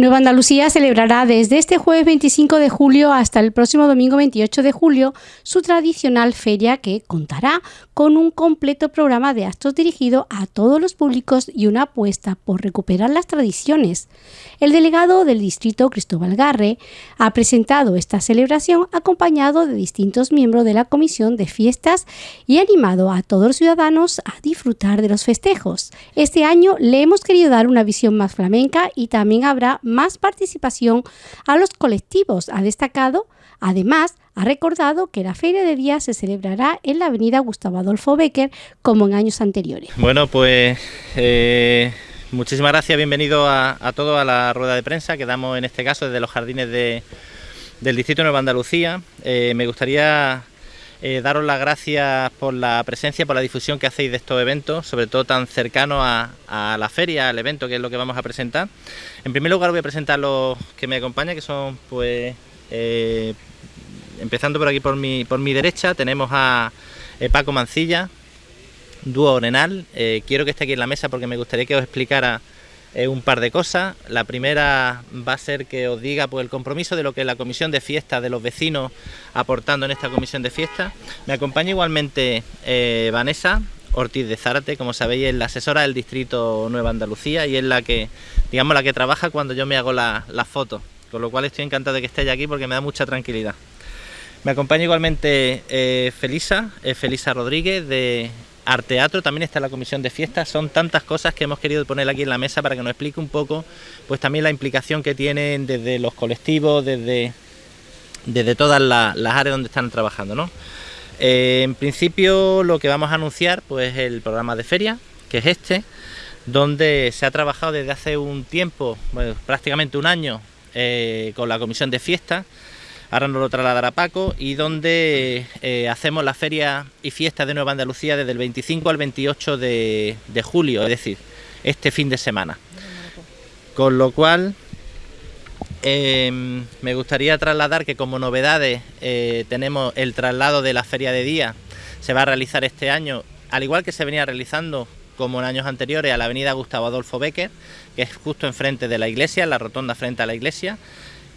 Nueva Andalucía celebrará desde este jueves 25 de julio hasta el próximo domingo 28 de julio su tradicional feria que contará con un completo programa de actos dirigido a todos los públicos y una apuesta por recuperar las tradiciones. El delegado del distrito, Cristóbal Garre, ha presentado esta celebración acompañado de distintos miembros de la Comisión de Fiestas y animado a todos los ciudadanos a disfrutar de los festejos. Este año le hemos querido dar una visión más flamenca y también habrá más participación a los colectivos. Ha destacado, además, ha recordado que la Feria de Día se celebrará en la avenida Gustavo Adolfo Becker como en años anteriores. Bueno, pues eh, muchísimas gracias, bienvenido a, todos a la rueda de prensa que damos en este caso desde los jardines del Distrito de Nueva Andalucía. Eh, me gustaría eh, daros las gracias por la presencia, por la difusión que hacéis de estos eventos, sobre todo tan cercanos a, la feria, al evento que es lo que vamos a presentar. En primer lugar voy a presentar los que me acompañan, que son pues... empezando por aquí por mi, por mi derecha, tenemos a eh, Paco Mancilla, dúo Orenal. quiero que esté aquí en la mesa porque me gustaría que os explicara un par de cosas. La primera va a ser que os diga pues, el compromiso de lo que la comisión de fiesta de los vecinos aportando en esta comisión de fiesta. Me acompaña igualmente eh, Vanessa Ortiz de Zárate, como sabéis es la asesora del distrito Nueva Andalucía y es la que, digamos, la que trabaja cuando yo me hago las la fotos, con lo cual estoy encantado de que estéis aquí porque me da mucha tranquilidad. Me acompaña igualmente eh, Felisa, eh, Felisa Rodríguez de Arteatro, también está la comisión de fiestas, son tantas cosas que hemos querido poner aquí en la mesa para que nos explique un poco pues también la implicación que tienen desde los colectivos, desde, desde todas las, áreas donde están trabajando. ¿no? Eh, en principio lo que vamos a anunciar pues es el programa de feria, que es este, donde se ha trabajado desde hace un tiempo, prácticamente un año, con la comisión de fiestas, ahora nos lo trasladará Paco, y donde eh, hacemos la feria y fiesta de Nueva Andalucía desde el 25 al 28 de, julio, es decir, este fin de semana. Con lo cual, em, me gustaría trasladar que como novedades eh, tenemos el traslado de la feria de día, se va a realizar este año, al igual que se venía realizando como en años anteriores, a la avenida Gustavo Adolfo Becker, que es justo enfrente de la iglesia, la rotonda frente a la iglesia.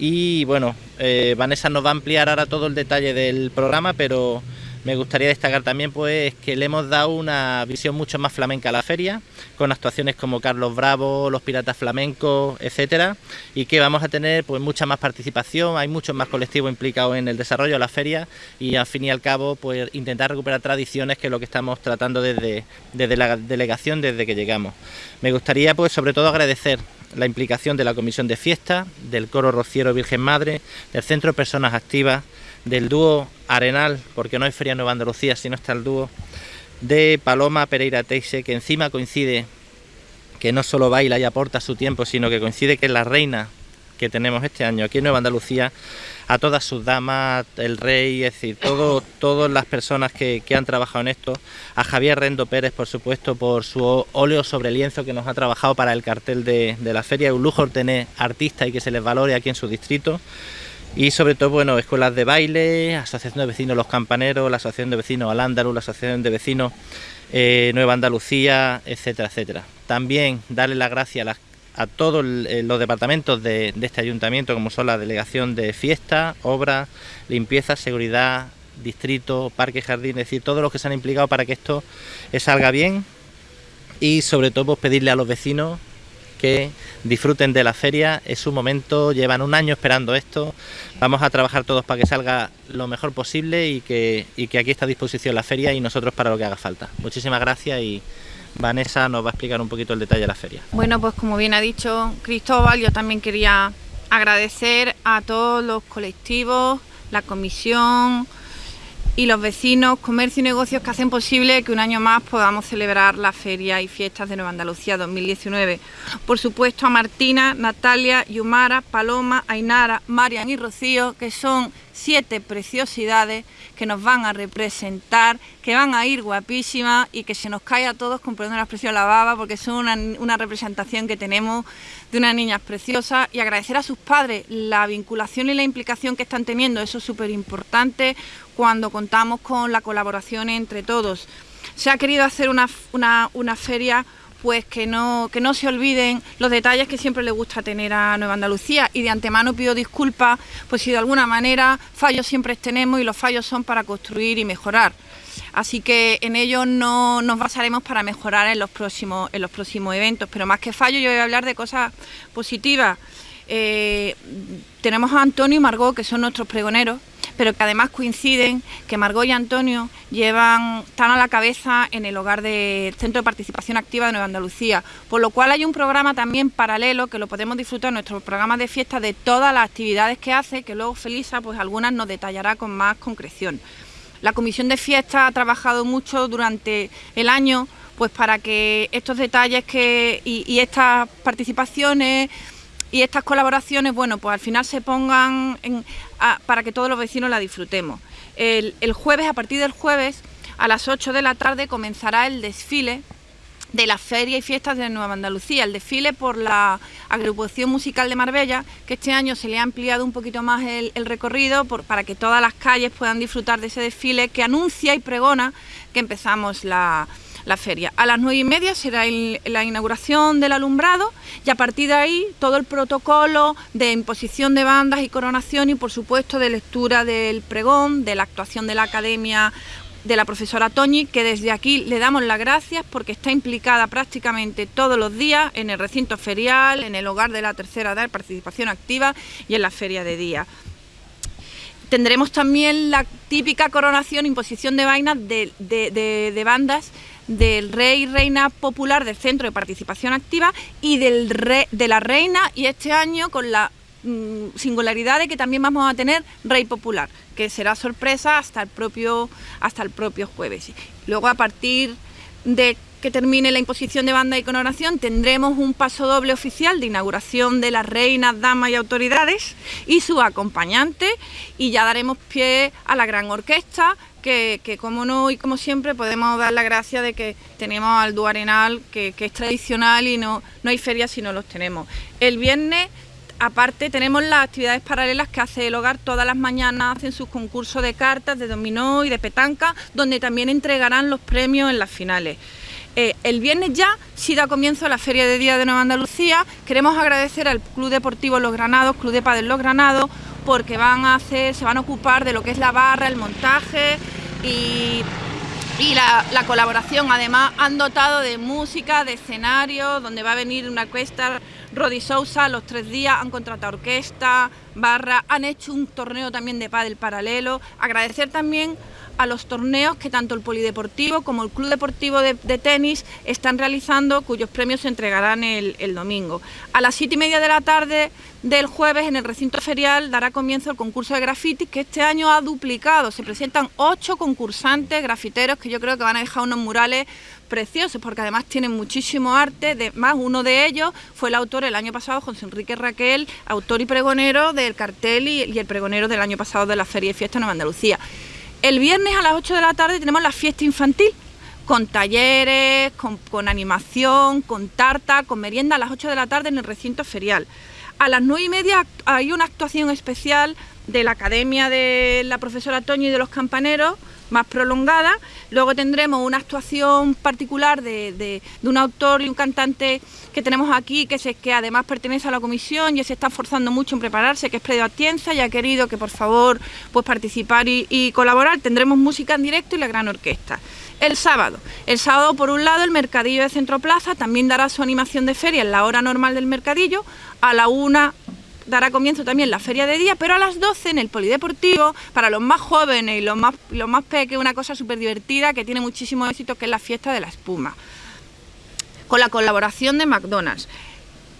Y bueno, eh, Vanessa nos va a ampliar ahora todo el detalle del programa, pero me gustaría destacar también pues que le hemos dado una visión mucho más flamenca a la feria, con actuaciones como Carlos Bravo, los Piratas Flamencos, etcétera, y que vamos a tener pues mucha más participación, hay muchos más colectivos implicados en el desarrollo de la feria y al fin y al cabo pues intentar recuperar tradiciones que es lo que estamos tratando desde, desde la delegación desde que llegamos. Me gustaría pues sobre todo agradecer la implicación de la Comisión de Fiesta, del Coro Rociero Virgen Madre, del Centro de Personas Activas, del dúo Arenal, porque no hay Feria Nueva Andalucía, sino está el dúo de Paloma Pereira Teixe, que encima coincide que no solo baila y aporta su tiempo, sino que coincide que es la reina que tenemos este año. Aquí en Nueva Andalucía, a todas sus damas, el rey, es decir, todo, todas las personas que, han trabajado en esto, a Javier Rendo Pérez, por supuesto, por su óleo sobre lienzo que nos ha trabajado para el cartel de, de la feria, un lujo tener artistas y que se les valore aquí en su distrito, y sobre todo, bueno, escuelas de baile, Asociación de Vecinos Los Campaneros, la Asociación de Vecinos Al la Asociación de Vecinos eh, Nueva Andalucía, etcétera, etcétera. También darle las gracias a, todos eh, los departamentos de, este ayuntamiento, como son la Delegación de Fiesta, Obras, Limpieza, Seguridad, Distrito, Parque, Jardín, es decir, todos los que se han implicado para que esto salga bien. Y sobre todo pues, pedirle a los vecinos que disfruten de la feria, es su momento, llevan un año esperando esto, vamos a trabajar todos para que salga lo mejor posible y que, que aquí está a disposición la feria y nosotros para lo que haga falta. Muchísimas gracias y Vanessa nos va a explicar un poquito el detalle de la feria. Bueno, pues como bien ha dicho Cristóbal, yo también quería agradecer a todos los colectivos, la comisión, y los vecinos, comercio y negocios que hacen posible que un año más podamos celebrar la Feria y Fiestas de Nueva Andalucía 2019. Por supuesto a Martina, Natalia, Yumara, Paloma, Ainara, Marian y Rocío, que son siete preciosidades que nos van a representar, que van a ir guapísimas y que se nos cae a todos, con perdón la expresión, la baba, porque son una, una representación que tenemos de unas niñas preciosas y agradecer a sus padres la vinculación y la implicación que están teniendo, eso es súper importante cuando contamos con la colaboración entre todos. Se ha querido hacer una, una, una feria pues que no, que no se olviden los detalles que siempre le gusta tener a Nueva Andalucía y de antemano pido disculpas, pues si de alguna manera fallos siempre tenemos y los fallos son para construir y mejorar. Así que en ello no nos basaremos para mejorar en los próximos, en los próximos eventos, pero más que fallos yo voy a hablar de cosas positivas. Eh, tenemos a Antonio y Margot, que son nuestros pregoneros, pero que además coinciden que Margot y Antonio llevan, están a la cabeza en el hogar del Centro de Participación Activa de Nueva Andalucía, por lo cual hay un programa también paralelo que lo podemos disfrutar en nuestro programa de fiesta de todas las actividades que hace, que luego Felisa pues algunas nos detallará con más concreción. La comisión de fiesta ha trabajado mucho durante el año pues para que estos detalles que, y estas participaciones y estas colaboraciones, bueno, pues al final se pongan para que todos los vecinos la disfrutemos. El, jueves, a partir del jueves, a las 8 de la tarde comenzará el desfile de las ferias y fiestas de Nueva Andalucía, el desfile por la agrupación musical de Marbella, que este año se le ha ampliado un poquito más el, recorrido para que todas las calles puedan disfrutar de ese desfile que anuncia y pregona que empezamos la, la feria. A las nueve y media será la inauguración del alumbrado y a partir de ahí todo el protocolo de imposición de bandas y coronación y por supuesto de lectura del pregón, de la actuación de la academia de la profesora Toñi, que desde aquí le damos las gracias porque está implicada prácticamente todos los días en el recinto ferial, en el hogar de la tercera edad, participación activa y en la feria de día. Tendremos también la típica coronación, imposición de vainas de, bandas del rey y reina popular del Centro de Participación Activa y del de la reina y este año con la singularidad de que también vamos a tener rey popular, que será sorpresa hasta el propio, hasta el propio jueves. Luego a partir de que termine la imposición de banda y coronación, tendremos un paso doble oficial de inauguración de las reinas, damas y autoridades y su acompañante y ya daremos pie a la gran orquesta que, como no y como siempre podemos dar la gracia de que tenemos al Duarenal, que, que es tradicional y no, no hay ferias si no los tenemos. El viernes aparte tenemos las actividades paralelas que hace el hogar todas las mañanas, hacen sus concursos de cartas, de dominó y de petanca, donde también entregarán los premios en las finales. Eh, el viernes ya sí da comienzo la Feria de Día de Nueva Andalucía. Queremos agradecer al Club Deportivo Los Granados, Club de Padel Los Granados, porque van a hacer, se van a ocupar de lo que es la barra, el montaje y, la, colaboración. Además han dotado de música, de escenario, donde va a venir una orquesta, Rodi Sousa, los tres días han contratado orquesta, barra, han hecho un torneo también de pádel paralelo. Agradecer también a los torneos que tanto el Polideportivo como el Club Deportivo de, Tenis están realizando, cuyos premios se entregarán el, domingo. A las siete y media de la tarde del jueves en el recinto ferial dará comienzo el concurso de graffiti que este año ha duplicado. Se presentan ocho concursantes grafiteros que yo creo que van a dejar unos murales preciosos porque además tienen muchísimo arte, de, más uno de ellos fue el autor el año pasado, José Enrique Raquel, autor y pregonero del cartel y, y el pregonero del año pasado de la Feria y Fiesta Nueva Andalucía. El viernes a las 8 de la tarde tenemos la fiesta infantil, con talleres, con, animación, con tarta, con merienda a las 8 de la tarde en el recinto ferial. A las 9 y media hay una actuación especial de la Academia de la profesora Toño y de los Campaneros, más prolongada. Luego tendremos una actuación particular de, un autor y un cantante que tenemos aquí, que, que además pertenece a la comisión y se está esforzando mucho en prepararse, que es Predio Atienza y ha querido que por favor pues participar y, colaborar. Tendremos música en directo y la gran orquesta. El sábado. El sábado, por un lado, el Mercadillo de Centro Plaza también dará su animación de feria en la hora normal del Mercadillo. A la una dará comienzo también la feria de día, pero a las 12 en el polideportivo, para los más jóvenes y los más, los más pequeños, una cosa súper divertida que tiene muchísimo éxito, que es la fiesta de la espuma, con la colaboración de McDonald's.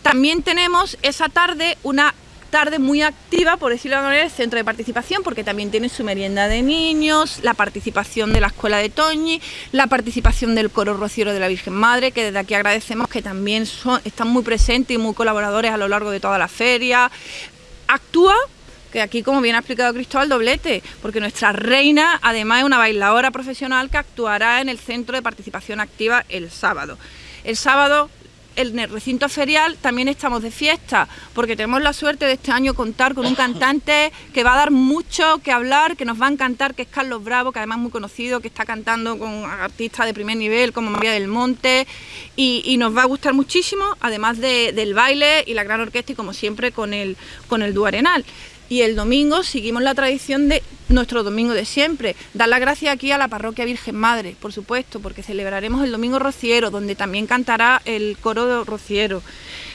También tenemos esa tarde una tarde muy activa, por decirlo de alguna manera, el centro de participación, porque también tiene su merienda de niños, la participación de la escuela de Toñi, la participación del coro rociero de la Virgen Madre, que desde aquí agradecemos que también son, están muy presentes y muy colaboradores a lo largo de toda la feria. Actúa que aquí, como bien ha explicado Cristóbal, doblete, porque nuestra reina además es una bailadora profesional que actuará en el Centro de Participación Activa el sábado. El sábado en el recinto ferial también estamos de fiesta, porque tenemos la suerte de este año contar con un cantante que va a dar mucho que hablar, que nos va a encantar, que es Carlos Bravo, que además es muy conocido, que está cantando con artistas de primer nivel como María del Monte, y, nos va a gustar muchísimo, además del baile y la gran orquesta, y como siempre con el, con el Duarenal. Y el domingo seguimos la tradición de nuestro domingo de siempre. Dar las gracias aquí a la parroquia Virgen Madre, por supuesto, porque celebraremos el domingo rociero, donde también cantará el coro de rociero.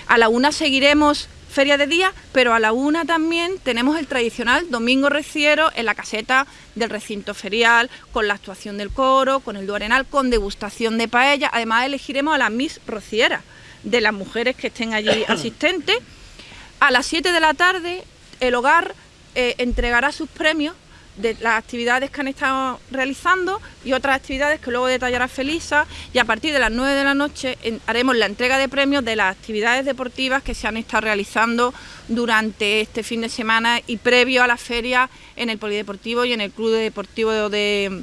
A la una seguiremos feria de día, pero a la una también tenemos el tradicional domingo rociero en la caseta del recinto ferial, con la actuación del coro, con el duarenal, con degustación de paella. Además elegiremos a las Miss Rocieras, de las mujeres que estén allí asistentes. A las 7 de la tarde el hogar eh, entregará sus premios de las actividades que han estado realizando y otras actividades que luego detallará Felisa y a partir de las 9 de la noche haremos la entrega de premios de las actividades deportivas que se han estado realizando durante este fin de semana y previo a la feria en el Polideportivo y en el Club Deportivo de,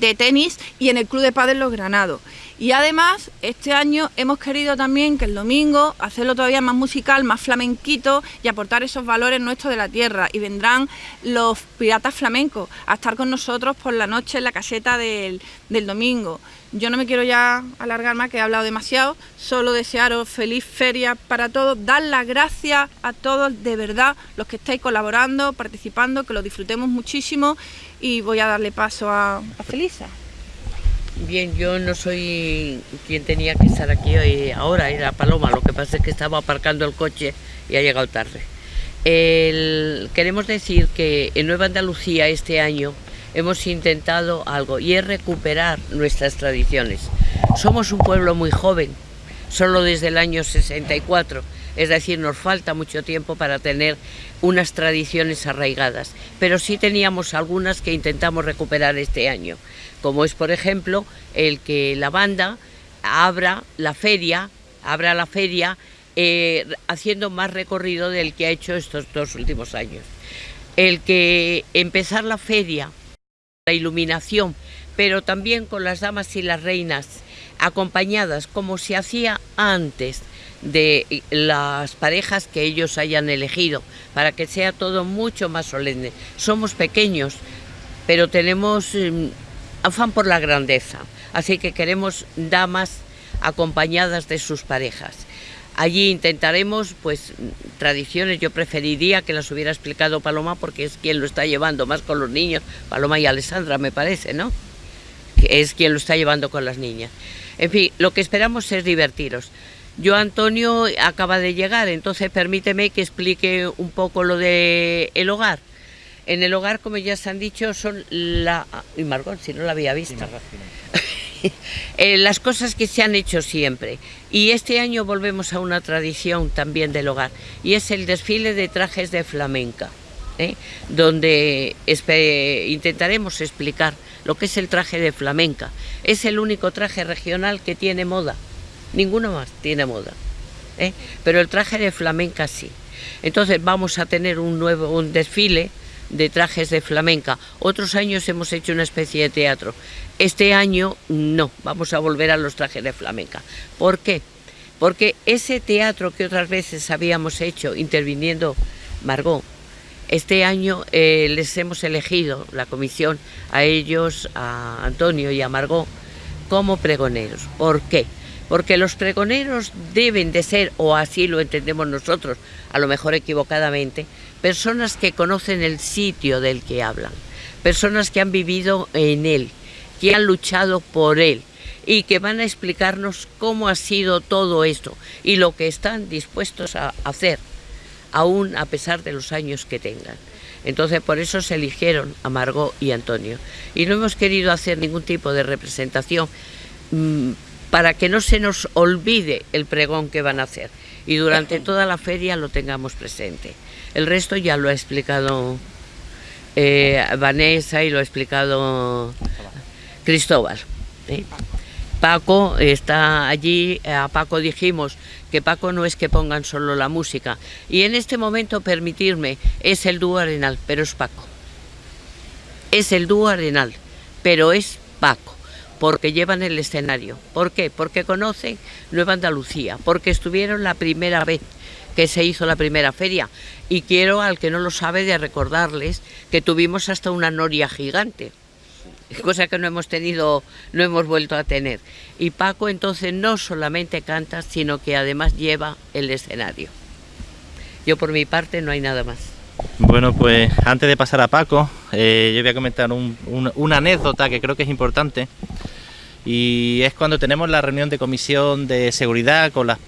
de Tenis y en el Club de Padres Los Granados. Y además, este año hemos querido también que el domingo hacerlo todavía más musical, más flamenquito y aportar esos valores nuestros de la tierra. Y vendrán los piratas flamencos a estar con nosotros por la noche en la caseta del, domingo. Yo no me quiero ya alargar más, que he hablado demasiado, solo desearos feliz feria para todos, dar las gracias a todos de verdad, los que estáis colaborando, participando, que lo disfrutemos muchísimo y voy a darle paso a, Felisa. Bien, yo no soy quien tenía que estar aquí hoy, ahora, era Paloma, lo que pasa es que estaba aparcando el coche y ha llegado tarde. queremos decir que en Nueva Andalucía este año hemos intentado algo y es recuperar nuestras tradiciones. Somos un pueblo muy joven, solo desde el año 64, es decir, nos falta mucho tiempo para tener unas tradiciones arraigadas, pero sí teníamos algunas que intentamos recuperar este año como es por ejemplo el que la banda abra la feria, abra la feria eh, haciendo más recorrido del que ha hecho estos dos últimos años. El que empezar la feria, la iluminación, pero también con las damas y las reinas acompañadas como se hacía antes de las parejas que ellos hayan elegido, para que sea todo mucho más solemne. Somos pequeños, pero tenemos em, afán por la grandeza, así que queremos damas acompañadas de sus parejas. Allí intentaremos, pues, tradiciones, yo preferiría que las hubiera explicado Paloma porque es quien lo está llevando más con los niños, Paloma y Alessandra me parece, ¿no? Es quien lo está llevando con las niñas. En fin, lo que esperamos es divertiros. Yo, Antonio, acaba de llegar, entonces permíteme que explique un poco lo del el hogar. En el hogar, como ya se han dicho, son la... Y Margot, si no la había visto. Eh, las cosas que se han hecho siempre. Y este año volvemos a una tradición también del hogar, y es el desfile de trajes de flamenca, ¿eh? donde intentaremos explicar lo que es el traje de flamenca. Es el único traje regional que tiene moda, ninguno más tiene moda. ¿eh? Pero el traje de flamenca sí. Entonces vamos a tener un nuevo un desfile de trajes de flamenca. Otros años hemos hecho una especie de teatro. Este año no, vamos a volver a los trajes de flamenca. ¿Por qué? Porque ese teatro que otras veces habíamos hecho interviniendo Margot, este año eh, les hemos elegido, la comisión, a ellos, a Antonio y a Margot, como pregoneros. ¿Por qué? Porque los pregoneros deben de ser, o así lo entendemos nosotros, a lo mejor equivocadamente, personas que conocen el sitio del que hablan, personas que han vivido en él, que han luchado por él y que van a explicarnos cómo ha sido todo esto y lo que están dispuestos a hacer, aún a pesar de los años que tengan. Entonces por eso se eligieron a Margot y Antonio. Y no hemos querido hacer ningún tipo de representación mm, para que no se nos olvide el pregón que van a hacer y durante toda la feria lo tengamos presente. El resto ya lo ha explicado eh, Vanessa y lo ha explicado Cristóbal. ¿eh? Paco está allí, a Paco dijimos que Paco no es que pongan solo la música. Y en este momento, permitirme, es el dúo arenal, pero es Paco. Es el dúo arenal, pero es Paco. porque llevan el escenario. ¿Por qué? Porque conocen Nueva Andalucía, porque estuvieron la primera vez que se hizo la primera feria. Y quiero, al que no lo sabe, de recordarles que tuvimos hasta una noria gigante, cosa que no hemos tenido, no hemos vuelto a tener. Y Paco entonces no solamente canta, sino que además lleva el escenario. Yo por mi parte no hay nada más. Bueno, pues antes de pasar a Paco, eh, yo voy a comentar una anécdota que creo que es importante y es cuando tenemos la reunión de comisión de seguridad con las,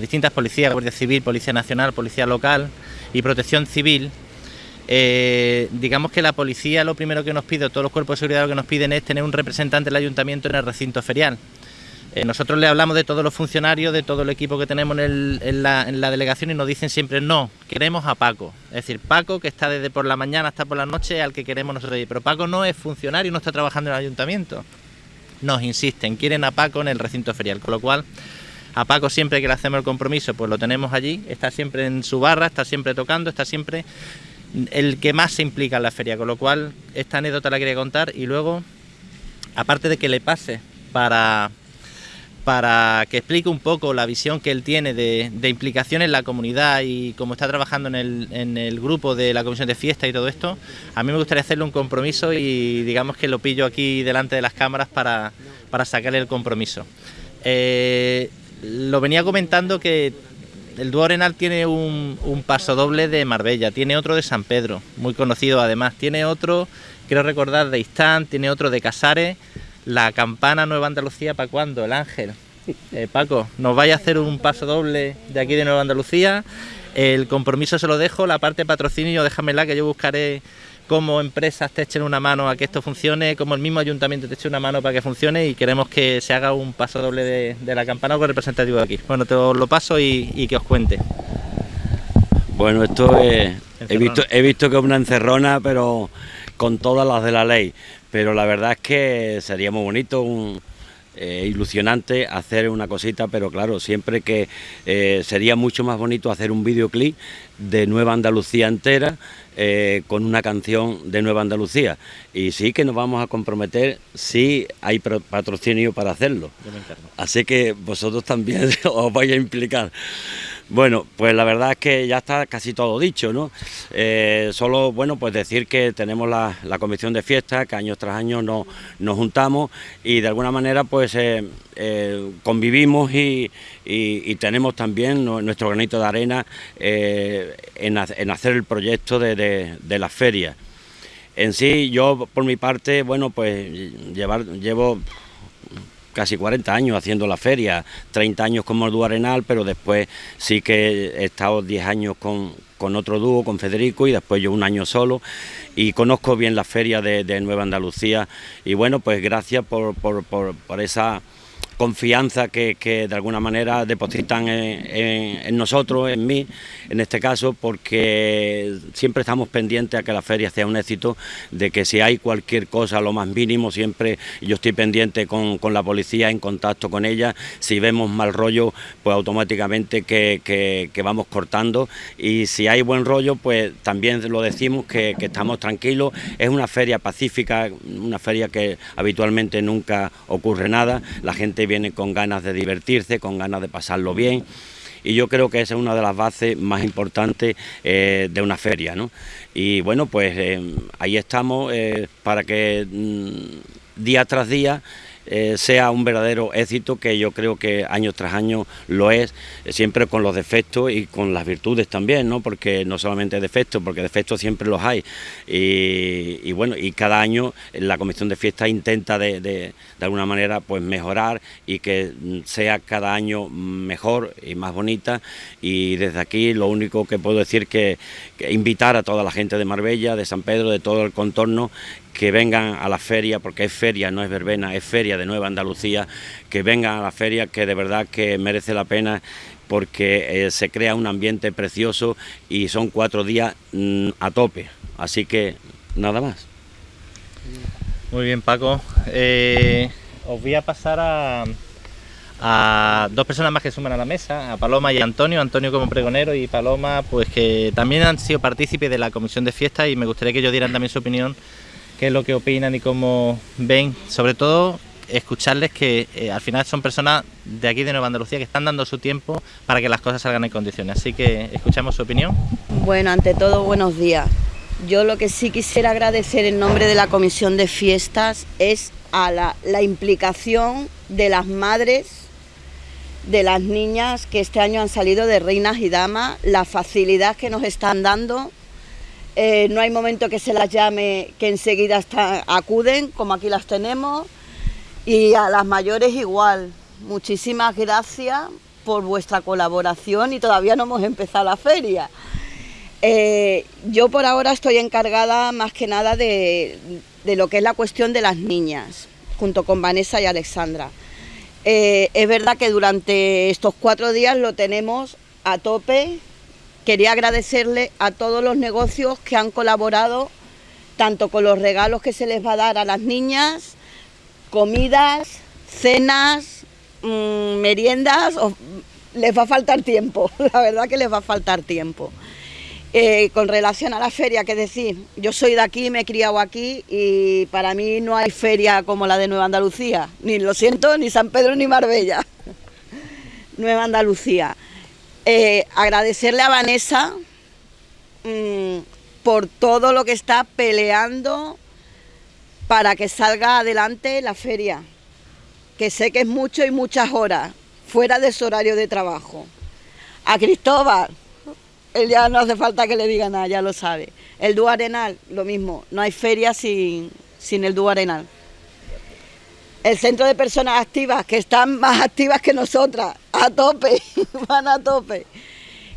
distintas policías, Guardia Civil, Policía Nacional, Policía Local y Protección Civil. Eh, digamos que la policía lo primero que nos pide, todos los cuerpos de seguridad lo que nos piden es tener un representante del ayuntamiento en el recinto ferial. Eh, nosotros le hablamos de todos los funcionarios, de todo el equipo que tenemos en, la, delegación y nos dicen siempre no, queremos a Paco. Es decir, Paco que está desde por la mañana hasta por la noche al que queremos nosotros. Pero Paco no es funcionario, no está trabajando en el ayuntamiento. Nos insisten, quieren a Paco en el recinto ferial, con lo cual a Paco siempre que le hacemos el compromiso pues lo tenemos allí, está siempre en su barra, está siempre tocando, está siempre el que más se implica en la feria, con lo cual esta anécdota la quería contar y luego, aparte de que le pase para para que explique un poco la visión que él tiene de, implicación en la comunidad y cómo está trabajando en el, grupo de la comisión de fiesta y todo esto, a mí me gustaría hacerle un compromiso y digamos que lo pillo aquí delante de las cámaras para, sacarle el compromiso. Eh, lo venía comentando que el dúo Arenal tiene un, un, paso doble de Marbella, tiene otro de San Pedro, muy conocido además, tiene otro, quiero recordar, de Istán, tiene otro de Casares, la campana Nueva Andalucía, ¿para cuándo? El ángel. Eh, Paco, nos vaya a hacer un paso doble de aquí de Nueva Andalucía. El compromiso se lo dejo, la parte de patrocinio déjamela que yo buscaré cómo empresas te echen una mano a que esto funcione, como el mismo ayuntamiento te eche una mano para que funcione y queremos que se haga un paso doble de, la campana con representativo de aquí. Bueno, te lo paso y, que os cuente. Bueno, esto es, he visto, he visto que es una encerrona, pero con todas las de la ley pero la verdad es que sería muy bonito, un, eh, ilusionante hacer una cosita, pero claro, siempre que eh, sería mucho más bonito hacer un videoclip de Nueva Andalucía entera eh, con una canción de Nueva Andalucía. Y sí que nos vamos a comprometer si hay patrocinio para hacerlo. Así que vosotros también os vais a implicar. Bueno, pues la verdad es que ya está casi todo dicho, ¿no? Eh, solo, bueno, pues decir que tenemos la, comisión de fiesta, que año tras año nos, juntamos y de alguna manera pues eh, eh, convivimos y, tenemos también nuestro granito de arena en, hacer el proyecto de, de la feria. En sí, yo por mi parte, bueno, pues llevar, llevo casi 40 años haciendo la feria, 30 años como el dúo Arenal, pero después sí que he estado 10 años con, otro dúo, con Federico, y después yo un año solo, y conozco bien la feria de, Nueva Andalucía, y bueno, pues gracias por, por, por esa confianza que, de alguna manera depositan en, nosotros, en mí, en este caso, porque siempre estamos pendientes a que la feria sea un éxito, de que si hay cualquier cosa, lo más mínimo, siempre yo estoy pendiente con, la policía, en contacto con ella, si vemos mal rollo, pues automáticamente que, vamos cortando, y si hay buen rollo, pues también lo decimos que, que estamos tranquilos, es una feria pacífica, una feria que habitualmente nunca ocurre nada, la gente viene con ganas de divertirse, con ganas de pasarlo bien y yo creo que esa es una de las bases más importantes eh, de una feria. ¿no? Y bueno, pues eh, ahí estamos eh, para que mm, día tras día eh, sea un verdadero éxito que yo creo que año tras año lo es, eh, siempre con los defectos y con las virtudes también, ¿no? porque no solamente defectos, porque defectos siempre los hay. Y, bueno, y cada año la Comisión de Fiesta intenta de, de, alguna manera pues mejorar y que sea cada año mejor y más bonita. Y desde aquí lo único que puedo decir que invitar a toda la gente de Marbella, de San Pedro, de todo el contorno, que vengan a la feria, porque es feria, no es verbena, es feria de Nueva Andalucía, que vengan a la feria, que de verdad que merece la pena porque eh, se crea un ambiente precioso y son cuatro días mm, a tope, así que nada más. Muy bien Paco, eh, os voy a pasar a, dos personas más que suman a la mesa, a Paloma y a Antonio, Antonio como pregonero y Paloma pues que también han sido partícipes de la comisión de fiesta y me gustaría que ellos dieran también su opinión qué es lo que opinan y cómo ven, sobre todo escucharles que eh, al final son personas de aquí de Nueva Andalucía que están dando su tiempo para que las cosas salgan en condiciones. Así que escuchamos su opinión. Bueno, ante todo, buenos días. Yo lo que sí quisiera agradecer en nombre de la Comisión de Fiestas es a la, la implicación de las madres de las niñas que este año han salido de reinas y damas, la facilidad que nos están dando eh, no hay momento que se las llame que enseguida acuden, como aquí las tenemos. Y a las mayores igual. Muchísimas gracias por vuestra colaboración y todavía no hemos empezado la feria. Eh, yo por ahora estoy encargada más que nada de, lo que es la cuestión de las niñas, junto con Vanessa y Alexandra. Eh, es verdad que durante estos cuatro días lo tenemos a tope, quería agradecerle a todos los negocios que han colaborado, tanto con los regalos que se les va a dar a las niñas, comidas, cenas, mm, meriendas, les va a faltar tiempo, la verdad que les va a faltar tiempo. Eh, con relación a la feria, que decir, yo soy de aquí, me he criado aquí y para mí no hay feria como la de Nueva Andalucía, ni lo siento, ni San Pedro ni Marbella. Nueva Andalucía. Eh, agradecerle a Vanessa mm, por todo lo que está peleando para que salga adelante la feria, que sé que es mucho y muchas horas, fuera de su horario de trabajo. A Cristóbal, él ya no hace falta que le diga nada, ya lo sabe. El dúo arenal, lo mismo, no hay feria sin, sin el dúo arenal el centro de personas activas, que están más activas que nosotras, a tope, van a tope.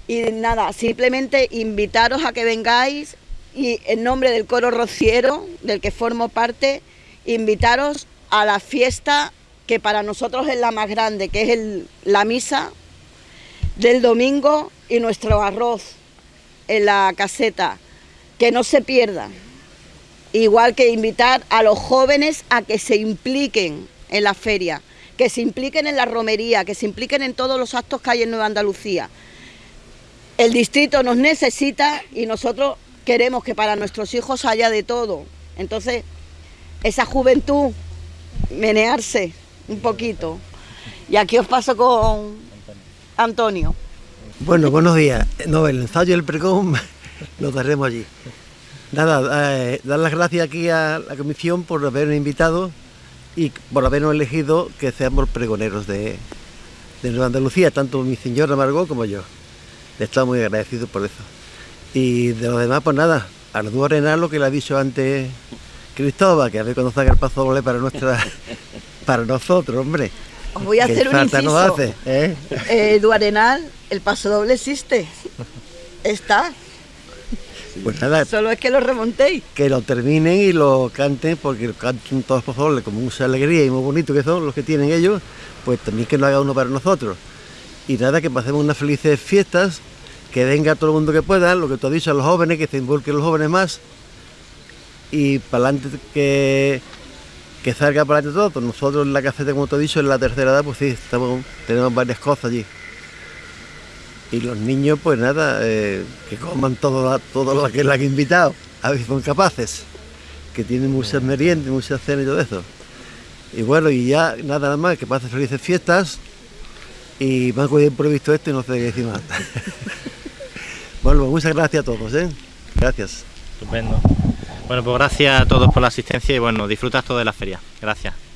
Y nada, simplemente invitaros a que vengáis y en nombre del coro rociero, del que formo parte, invitaros a la fiesta que para nosotros es la más grande, que es la misa del domingo y nuestro arroz en la caseta. Que no se pierdan. Igual que invitar a los jóvenes a que se impliquen en la feria, que se impliquen en la romería, que se impliquen en todos los actos que hay en Nueva Andalucía. El distrito nos necesita y nosotros queremos que para nuestros hijos haya de todo. Entonces, esa juventud, menearse un poquito. Y aquí os paso con Antonio. Bueno, buenos días. No, el ensayo y el pregón lo daremos allí. Nada, eh, dar las gracias aquí a la comisión por habernos invitado y por habernos elegido que seamos pregoneros de, Nueva Andalucía, tanto mi señora Margot como yo. Le estamos muy agradecidos por eso. Y de los demás, pues nada, Ardúo Arenal, lo que le ha dicho antes Cristóbal, que a ver cuando salga el paso doble para nuestra para nosotros, hombre. Os voy a hacer un inciso. hace, ¿eh? eh Arenal, el paso doble existe. Está. Pues nada. Solo es que lo remontéis. Que lo terminen y lo canten, porque lo canten todos por favor, con mucha alegría y muy bonito que son los que tienen ellos, pues también que lo haga uno para nosotros. Y nada, que pasemos unas felices fiestas, que venga todo el mundo que pueda, lo que tú has dicho a los jóvenes, que se involucren los jóvenes más, y para adelante que, que salga para adelante todo. Pues nosotros en la caseta, como te he dicho, en la tercera edad, pues sí, estamos, tenemos varias cosas allí. Y los niños, pues nada, eh, que coman todo, todo lo que le han invitado, a si son capaces, que tienen muchas meriendas, muchas cenas y todo eso. Y bueno, y ya nada más, que pasen felices fiestas y me han cogido improvisto esto y no sé qué decir más. bueno, pues muchas gracias a todos, ¿eh? Gracias. Estupendo. Bueno, pues gracias a todos por la asistencia y bueno, disfrutas todo de la feria. Gracias.